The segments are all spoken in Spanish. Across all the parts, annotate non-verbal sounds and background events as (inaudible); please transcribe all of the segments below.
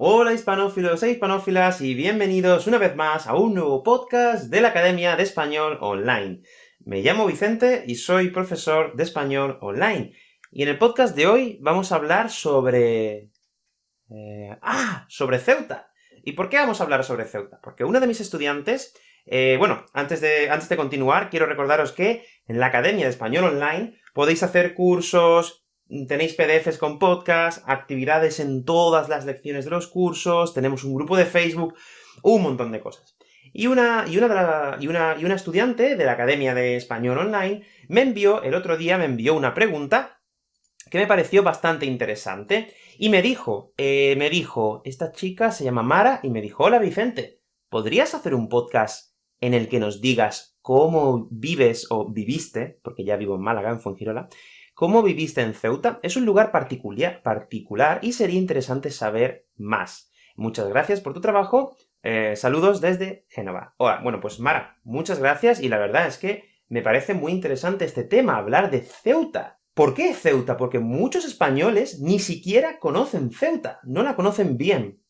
Hola hispanófilos e hispanófilas, y bienvenidos una vez más a un nuevo podcast de la Academia de Español Online. Me llamo Vicente y soy profesor de Español Online. Y en el podcast de hoy vamos a hablar sobre... Eh, ¡Ah! Sobre Ceuta. ¿Y por qué vamos a hablar sobre Ceuta? Porque uno de mis estudiantes... Eh, bueno, antes de, antes de continuar, quiero recordaros que en la Academia de Español Online podéis hacer cursos, Tenéis PDFs con podcast, actividades en todas las lecciones de los cursos, tenemos un grupo de Facebook, un montón de cosas. Y una, y una, y una, y una estudiante de la Academia de Español Online me envió, el otro día me envió una pregunta que me pareció bastante interesante, y me dijo, eh, me dijo, esta chica se llama Mara, y me dijo, hola Vicente, ¿podrías hacer un podcast en el que nos digas cómo vives o viviste, porque ya vivo en Málaga, en Fuengirola, ¿Cómo viviste en Ceuta? Es un lugar particular, y sería interesante saber más. Muchas gracias por tu trabajo, eh, saludos desde Génova. Hola, bueno, pues Mara, muchas gracias, y la verdad es que me parece muy interesante este tema, hablar de Ceuta. ¿Por qué Ceuta? Porque muchos españoles ni siquiera conocen Ceuta, no la conocen bien.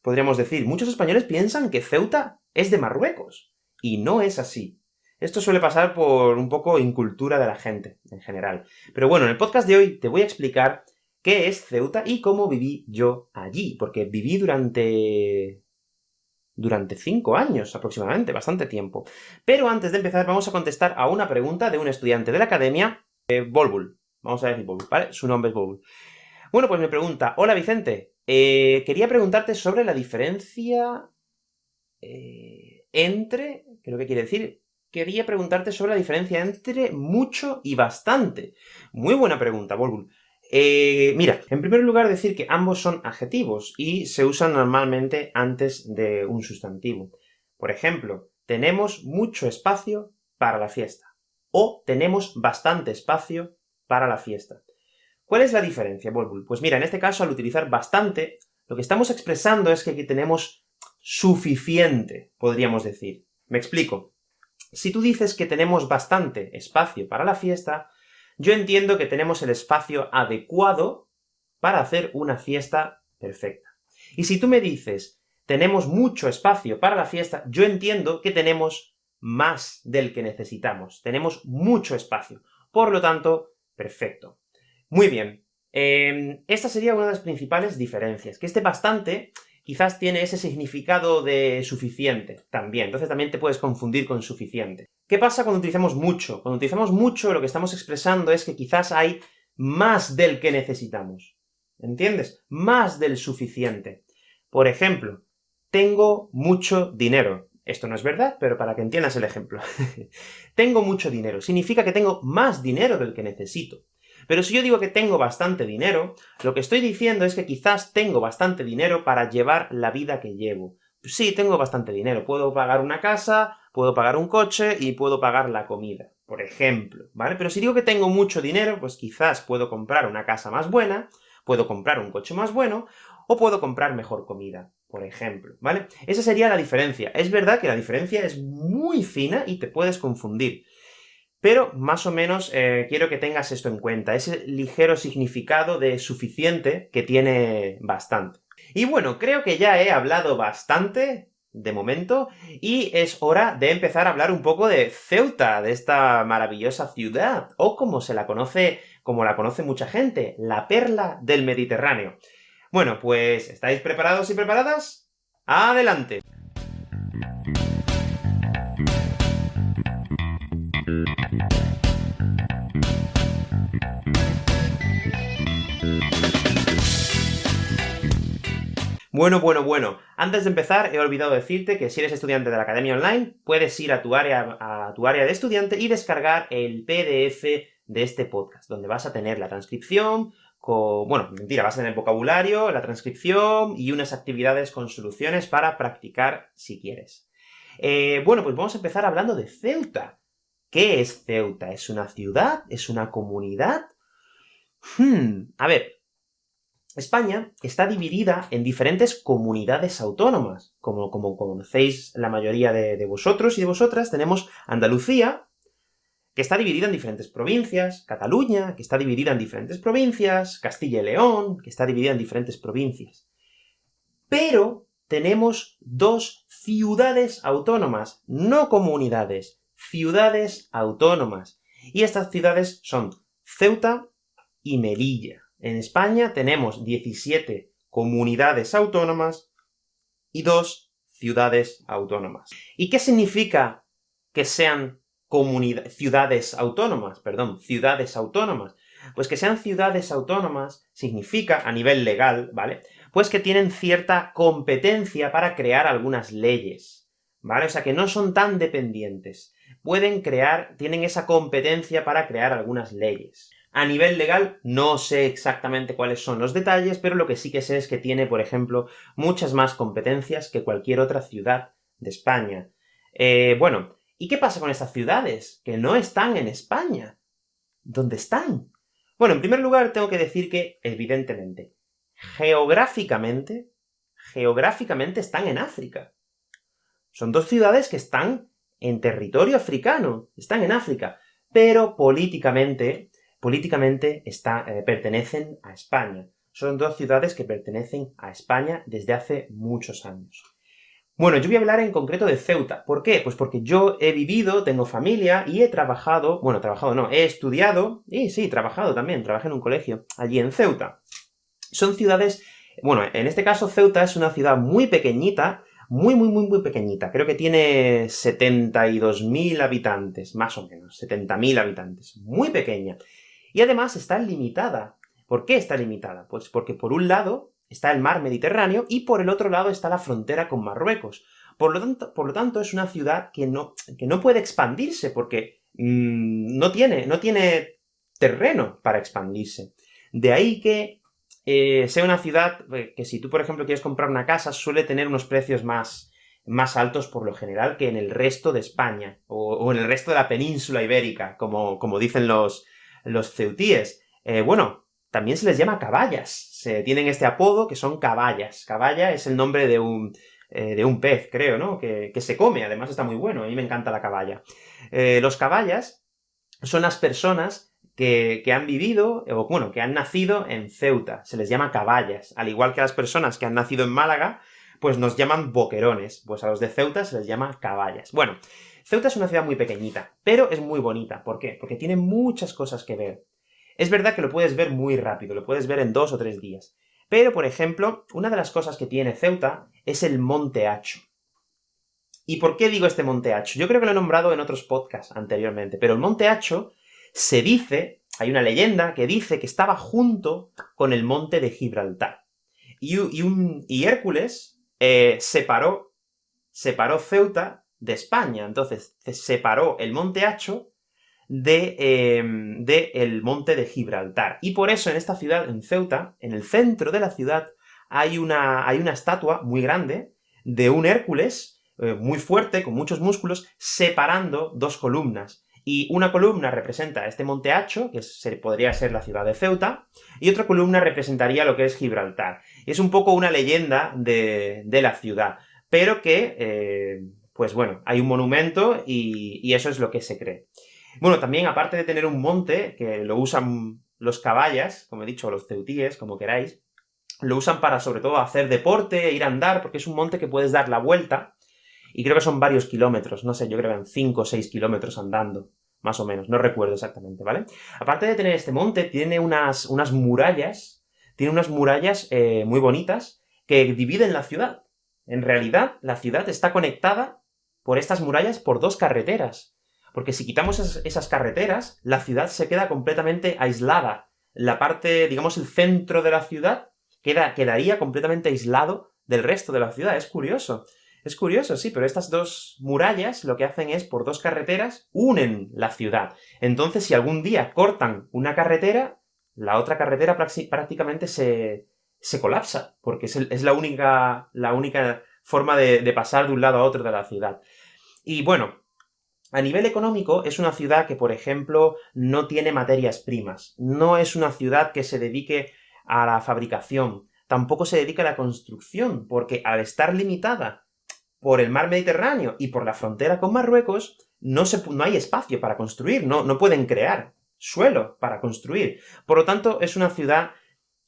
Podríamos decir, muchos españoles piensan que Ceuta es de Marruecos, y no es así. Esto suele pasar por un poco incultura de la gente, en general. Pero bueno, en el podcast de hoy te voy a explicar qué es Ceuta y cómo viví yo allí, porque viví durante... durante cinco años, aproximadamente, bastante tiempo. Pero antes de empezar, vamos a contestar a una pregunta de un estudiante de la academia, eh. Vamos a decir Volbul, ¿vale? Su nombre es Volbul. Bueno, pues me pregunta, hola Vicente, eh, quería preguntarte sobre la diferencia eh, entre, creo que quiere decir, quería preguntarte sobre la diferencia entre mucho y bastante. Muy buena pregunta, Volbul. Eh, mira, en primer lugar decir que ambos son adjetivos, y se usan normalmente antes de un sustantivo. Por ejemplo, tenemos mucho espacio para la fiesta, o tenemos bastante espacio para la fiesta. ¿Cuál es la diferencia, Volbul? Pues mira, en este caso, al utilizar bastante, lo que estamos expresando es que aquí tenemos suficiente, podríamos decir. Me explico. Si tú dices que tenemos bastante espacio para la fiesta, yo entiendo que tenemos el espacio adecuado para hacer una fiesta perfecta. Y si tú me dices, tenemos mucho espacio para la fiesta, yo entiendo que tenemos más del que necesitamos, tenemos mucho espacio. Por lo tanto, perfecto. Muy bien. Em, esta sería una de las principales diferencias, que este bastante quizás tiene ese significado de suficiente también, entonces también te puedes confundir con suficiente. ¿Qué pasa cuando utilizamos mucho? Cuando utilizamos mucho, lo que estamos expresando es que quizás hay más del que necesitamos. ¿Entiendes? Más del suficiente. Por ejemplo, tengo mucho dinero. Esto no es verdad, pero para que entiendas el ejemplo. (laughs) tengo mucho dinero. Significa que tengo más dinero del que necesito. Pero si yo digo que tengo bastante dinero, lo que estoy diciendo es que quizás tengo bastante dinero para llevar la vida que llevo. Sí, tengo bastante dinero, puedo pagar una casa, puedo pagar un coche y puedo pagar la comida, por ejemplo, ¿vale? Pero si digo que tengo mucho dinero, pues quizás puedo comprar una casa más buena, puedo comprar un coche más bueno, o puedo comprar mejor comida, por ejemplo, ¿vale? Esa sería la diferencia. Es verdad que la diferencia es muy fina y te puedes confundir. Pero, más o menos, eh, quiero que tengas esto en cuenta, ese ligero significado de suficiente que tiene bastante. Y bueno, creo que ya he hablado bastante, de momento, y es hora de empezar a hablar un poco de Ceuta, de esta maravillosa ciudad, o como se la conoce, como la conoce mucha gente, la perla del Mediterráneo. Bueno, pues, ¿estáis preparados y preparadas? ¡Adelante! Bueno, bueno, bueno. Antes de empezar, he olvidado decirte que si eres estudiante de la Academia Online, puedes ir a tu área, a tu área de estudiante y descargar el PDF de este podcast, donde vas a tener la transcripción, con... bueno, mentira, vas a tener vocabulario, la transcripción y unas actividades con soluciones para practicar si quieres. Eh, bueno, pues vamos a empezar hablando de Ceuta. ¿Qué es Ceuta? ¿Es una ciudad? ¿Es una comunidad? Hmm, a ver, España está dividida en diferentes comunidades autónomas. Como, como conocéis la mayoría de, vosotros y de vosotras, tenemos Andalucía, que está dividida en diferentes provincias, Cataluña, que está dividida en diferentes provincias, Castilla y León, que está dividida en diferentes provincias. pero tenemos dos ciudades autónomas, no comunidades, ciudades autónomas. Y estas ciudades son Ceuta y Melilla. En España tenemos 17 comunidades autónomas y dos ciudades autónomas. ¿Y qué significa que sean ciudades autónomas? Perdón, ciudades autónomas. Pues que sean ciudades autónomas significa, a nivel legal, ¿vale?, pues que tienen cierta competencia para crear algunas leyes, ¿vale? O sea, que no son tan dependientes. Pueden crear, tienen esa competencia para crear algunas leyes. A nivel legal, no sé exactamente cuáles son los detalles, pero lo que sí que sé es que tiene, por ejemplo, muchas más competencias que cualquier otra ciudad de España. Eh, bueno, ¿y qué pasa con estas ciudades? Que no están en España. ¿Dónde están? Bueno, en primer lugar, tengo que decir que, evidentemente, geográficamente, geográficamente están en África. Son dos ciudades que están en territorio africano, están en África, pero políticamente políticamente eh, pertenecen a España. Son dos ciudades que pertenecen a España desde hace muchos años. Bueno, yo voy a hablar en concreto de Ceuta. ¿Por qué? Pues porque yo he vivido, tengo familia, y he trabajado, bueno, trabajado no, he estudiado, y sí, trabajado también, trabajé en un colegio, allí en Ceuta. Son ciudades, bueno, en este caso Ceuta es una ciudad muy pequeñita, muy, muy, muy, muy pequeñita. Creo que tiene 72.000 habitantes, más o menos, 70.000 habitantes. Muy pequeña. Y además está limitada. ¿Por qué está limitada? Pues porque por un lado está el mar Mediterráneo, y por el otro lado está la frontera con Marruecos. Por lo tanto, por lo tanto es una ciudad que no, que no puede expandirse, porque mm, no, tiene, no tiene terreno para expandirse. De ahí que eh, sea una ciudad eh, que si tú, por ejemplo, quieres comprar una casa, suele tener unos precios más, más altos por lo general que en el resto de España, o, en el resto de la península ibérica, como, como dicen los, los ceutíes. Eh, bueno, también se les llama caballas. Se tienen este apodo que son caballas. Caballa es el nombre de un, eh, de un pez, creo, ¿no? Que, se come, además está muy bueno, a mí me encanta la caballa. Los caballas son las personas que, han vivido, o bueno, que han nacido en Ceuta. Se les llama caballas. Al igual que a las personas que han nacido en Málaga, pues nos llaman boquerones. Pues a los de Ceuta se les llama caballas. Bueno, Ceuta es una ciudad muy pequeñita, pero es muy bonita. ¿Por qué? Porque tiene muchas cosas que ver. Es verdad que lo puedes ver muy rápido, lo puedes ver en dos o tres días. Pero, por ejemplo, una de las cosas que tiene Ceuta es el Monte Hacho. ¿Y por qué digo este Monte Hacho? Yo creo que lo he nombrado en otros podcasts anteriormente, pero el Monte Hacho se dice, hay una leyenda que dice que estaba junto con el Monte de Gibraltar. Y, un, Hércules eh, separó, separó Ceuta de España. Entonces, se separó el Monte Hacho de, em, de, el Monte de Gibraltar. Y por eso en esta ciudad, en Ceuta, en el centro de la ciudad, hay una, hay una estatua muy grande de un Hércules, eh, muy fuerte, con muchos músculos, separando dos columnas. Y una columna representa este Monte Hacho, que se, podría ser la ciudad de Ceuta, y otra columna representaría lo que es Gibraltar. Es un poco una leyenda de, de la ciudad, pero que eh, pues bueno, hay un monumento y, eso es lo que se cree. Bueno, también, aparte de tener un monte, que lo usan los caballas, como he dicho, los ceutíes, como queráis, lo usan para, sobre todo, hacer deporte, ir a andar, porque es un monte que puedes dar la vuelta, y creo que son varios kilómetros, no sé, yo creo que eran 5 o 6 kilómetros andando, más o menos, no recuerdo exactamente, ¿vale? Aparte de tener este monte, tiene unas, unas murallas, tiene unas murallas eh, muy bonitas, que dividen la ciudad. En realidad, la ciudad está conectada por estas murallas por dos carreteras. Porque si quitamos esas, carreteras, la ciudad se queda completamente aislada. La parte, digamos, el centro de la ciudad queda, quedaría completamente aislado del resto de la ciudad. Es curioso. Es curioso, sí, pero estas dos murallas lo que hacen es, por dos carreteras, unen la ciudad. Entonces, si algún día cortan una carretera, la otra carretera prácticamente se, se colapsa, porque es, la, única, la única forma de, pasar de un lado a otro de la ciudad. Y bueno, a nivel económico, es una ciudad que, por ejemplo, no tiene materias primas. No es una ciudad que se dedique a la fabricación. Tampoco se dedica a la construcción, porque al estar limitada por el mar Mediterráneo y por la frontera con Marruecos, no, hay espacio para construir, no, no pueden crear suelo para construir. Por lo tanto, es una ciudad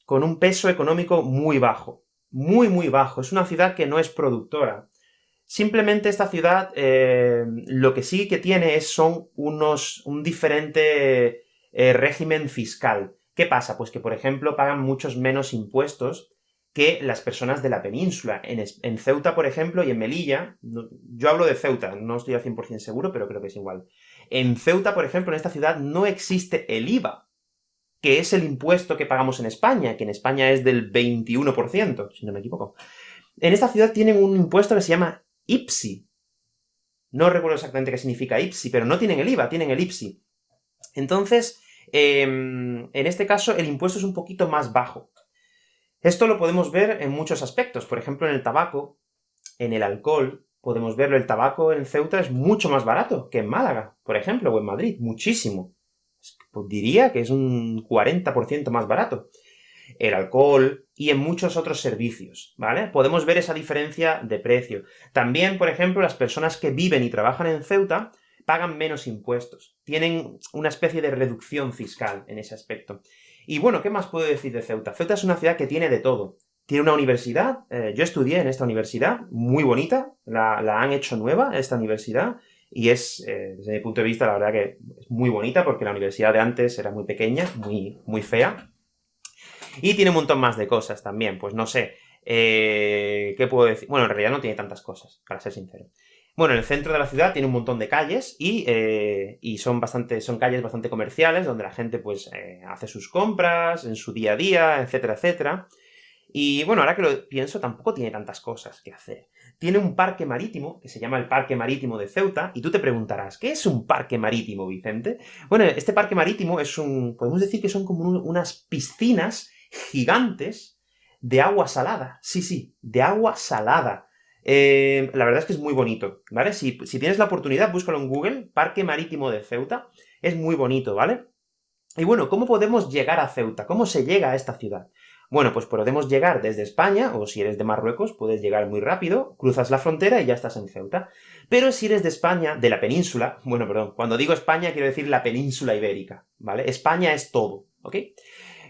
con un peso económico muy bajo muy muy bajo, es una ciudad que no es productora. Simplemente esta ciudad, eh, lo que sí que tiene es, son unos, un diferente eh, régimen fiscal. ¿Qué pasa? Pues que, por ejemplo, pagan muchos menos impuestos que las personas de la península. En, Ceuta, por ejemplo, y en Melilla, yo hablo de Ceuta, no estoy al 100% seguro, pero creo que es igual. En Ceuta, por ejemplo, en esta ciudad, no existe el IVA, que es el impuesto que pagamos en España, que en España es del 21%, si no me equivoco. En esta ciudad tienen un impuesto que se llama IPSI. No recuerdo exactamente qué significa IPSI, pero no tienen el IVA, tienen el IPSI. Entonces, em, en este caso, el impuesto es un poquito más bajo. Esto lo podemos ver en muchos aspectos, por ejemplo, en el tabaco, en el alcohol, podemos verlo, el tabaco en Ceuta es mucho más barato que en Málaga, por ejemplo, o en Madrid, muchísimo. Pues diría que es un 40% más barato. El alcohol y en muchos otros servicios, ¿vale? Podemos ver esa diferencia de precio. También, por ejemplo, las personas que viven y trabajan en Ceuta pagan menos impuestos. Tienen una especie de reducción fiscal en ese aspecto. Y bueno, ¿qué más puedo decir de Ceuta? Ceuta es una ciudad que tiene de todo. Tiene una universidad, eh, yo estudié en esta universidad, muy bonita, la, han hecho nueva, esta universidad, y es, eh, desde mi punto de vista, la verdad que es muy bonita, porque la universidad de antes era muy pequeña, muy, muy fea. Y tiene un montón más de cosas también, pues no sé, eh, ¿qué puedo decir? Bueno, en realidad no tiene tantas cosas, para ser sincero. Bueno, en el centro de la ciudad tiene un montón de calles, y, eh, y son, bastante, son calles bastante comerciales, donde la gente, pues, hace sus compras, en su día a día, etcétera, etcétera. Y bueno, ahora que lo pienso, tampoco tiene tantas cosas que hacer tiene un parque marítimo, que se llama el Parque Marítimo de Ceuta, y tú te preguntarás, ¿qué es un parque marítimo, Vicente? Bueno, este parque marítimo es un... podemos decir que son como unas piscinas gigantes de agua salada. Sí, sí, de agua salada. Eh, la verdad es que es muy bonito, ¿vale? Si, tienes la oportunidad, búscalo en Google, Parque Marítimo de Ceuta, es muy bonito, ¿vale? Y bueno, ¿cómo podemos llegar a Ceuta? ¿Cómo se llega a esta ciudad? Bueno, pues podemos llegar desde España, o si eres de Marruecos, puedes llegar muy rápido, cruzas la frontera y ya estás en Ceuta. Pero si eres de España, de la península, bueno, perdón, cuando digo España quiero decir la península ibérica, ¿vale? España es todo, ¿ok?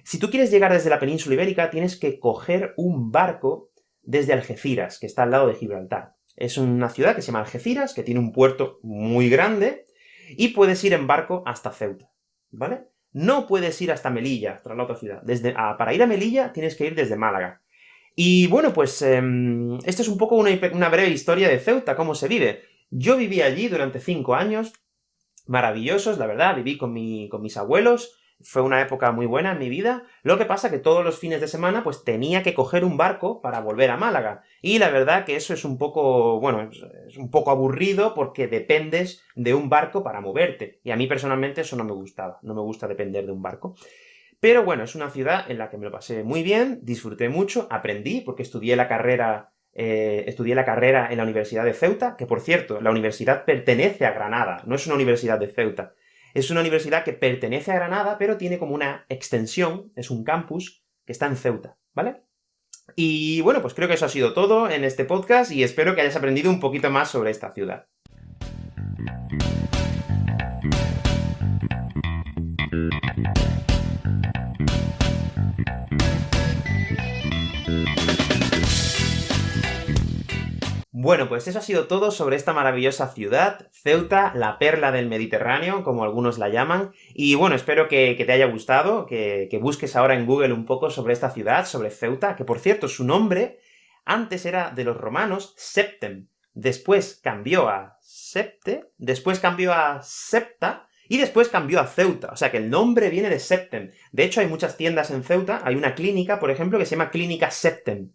Si tú quieres llegar desde la península ibérica, tienes que coger un barco desde Algeciras, que está al lado de Gibraltar. Es una ciudad que se llama Algeciras, que tiene un puerto muy grande, y puedes ir en barco hasta Ceuta, ¿vale? no puedes ir hasta Melilla, tras la otra ciudad. Desde, para ir a Melilla tienes que ir desde Málaga. Y bueno, pues em, esto es un poco una, una, breve historia de Ceuta, cómo se vive. Yo viví allí durante cinco años, maravillosos, la verdad, viví con, mi, con mis abuelos, fue una época muy buena en mi vida, lo que pasa que todos los fines de semana pues tenía que coger un barco para volver a Málaga, y la verdad que eso es un poco, bueno, es un poco aburrido porque dependes de un barco para moverte, y a mí personalmente eso no me gustaba, no me gusta depender de un barco. Pero bueno, es una ciudad en la que me lo pasé muy bien, disfruté mucho, aprendí, porque estudié la carrera eh, estudié la carrera en la Universidad de Ceuta, que por cierto, la universidad pertenece a Granada, no es una universidad de Ceuta. Es una universidad que pertenece a Granada, pero tiene como una extensión, es un campus, que está en Ceuta, ¿vale? Y bueno, pues creo que eso ha sido todo en este podcast, y espero que hayas aprendido un poquito más sobre esta ciudad. Bueno, pues eso ha sido todo sobre esta maravillosa ciudad, Ceuta, la perla del Mediterráneo, como algunos la llaman, y bueno, espero que, te haya gustado, que, busques ahora en Google un poco sobre esta ciudad, sobre Ceuta, que por cierto, su nombre antes era de los romanos Septem, después cambió a Septe, después cambió a Septa, y después cambió a Ceuta, o sea que el nombre viene de Septem. De hecho, hay muchas tiendas en Ceuta, hay una clínica, por ejemplo, que se llama Clínica Septem,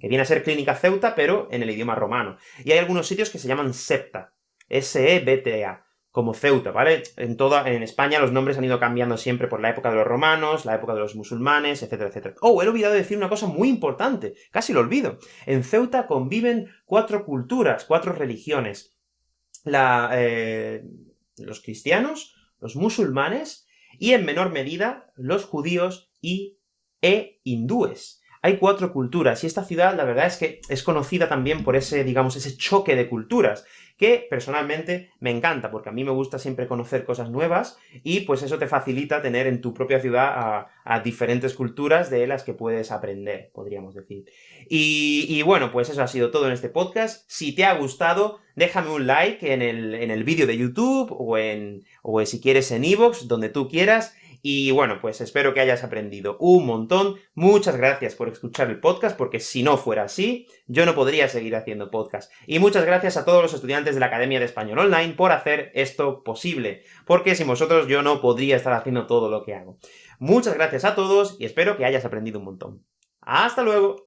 que viene a ser Clínica Ceuta, pero en el idioma romano. Y hay algunos sitios que se llaman Septa, S-E-B-T-A, como Ceuta, ¿vale? En toda, en España los nombres han ido cambiando siempre por la época de los romanos, la época de los musulmanes, etcétera, etcétera. Oh, he olvidado decir una cosa muy importante, casi lo olvido. En Ceuta conviven cuatro culturas, cuatro religiones. Eh, los cristianos, los musulmanes, y en menor medida, los judíos y e hindúes. Hay cuatro culturas, y esta ciudad, la verdad es que es conocida también por ese, digamos, ese choque de culturas, que personalmente me encanta, porque a mí me gusta siempre conocer cosas nuevas, y pues eso te facilita tener en tu propia ciudad a, diferentes culturas de las que puedes aprender, podríamos decir. Y, bueno, pues eso ha sido todo en este podcast. Si te ha gustado, déjame un like en el, en el vídeo de YouTube, o en, o si quieres en iVoox, donde tú quieras, y bueno, pues espero que hayas aprendido un montón. Muchas gracias por escuchar el podcast, porque si no fuera así, yo no podría seguir haciendo podcast. Y muchas gracias a todos los estudiantes de la Academia de Español Online por hacer esto posible, porque sin vosotros yo no podría estar haciendo todo lo que hago. Muchas gracias a todos, y espero que hayas aprendido un montón. ¡Hasta luego!